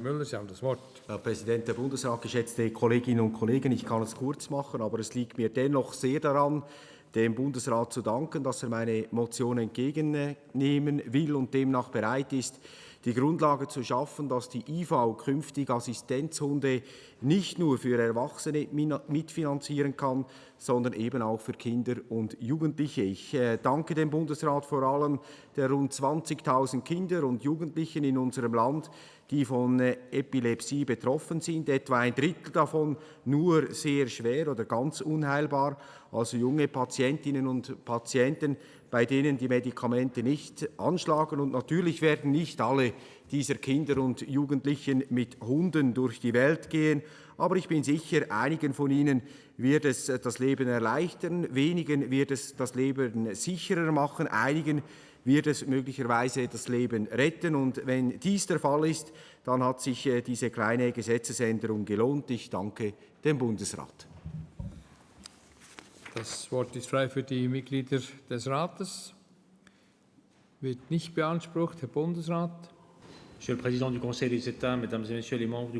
Müller, Sie haben das Wort. Herr Präsident, der Bundesrat, geschätzte Kolleginnen und Kollegen, ich kann es kurz machen, aber es liegt mir dennoch sehr daran, dem Bundesrat zu danken, dass er meine Motion entgegennehmen will und demnach bereit ist, die Grundlage zu schaffen, dass die IV künftig Assistenzhunde nicht nur für Erwachsene mitfinanzieren kann, sondern eben auch für Kinder und Jugendliche. Ich äh, danke dem Bundesrat vor allem der rund 20.000 Kinder und Jugendlichen in unserem Land, die von äh, Epilepsie betroffen sind, etwa ein Drittel davon nur sehr schwer oder ganz unheilbar, also junge Patientinnen und Patienten, bei denen die Medikamente nicht anschlagen. Und natürlich werden nicht alle dieser Kinder und Jugendlichen mit Hunden durch die Welt gehen, aber ich bin sicher, einigen von ihnen wird es äh, das Leben erleichtern, wenigen wird es das Leben sicherer machen, einigen wird es möglicherweise das Leben retten. Und wenn dies der Fall ist, dann hat sich äh, diese kleine Gesetzesänderung gelohnt. Ich danke dem Bundesrat. Das Wort ist frei für die Mitglieder des Rates. Wird nicht beansprucht. Herr Bundesrat. Monsieur le Président du Conseil des États, Mesdames et Messieurs les membres du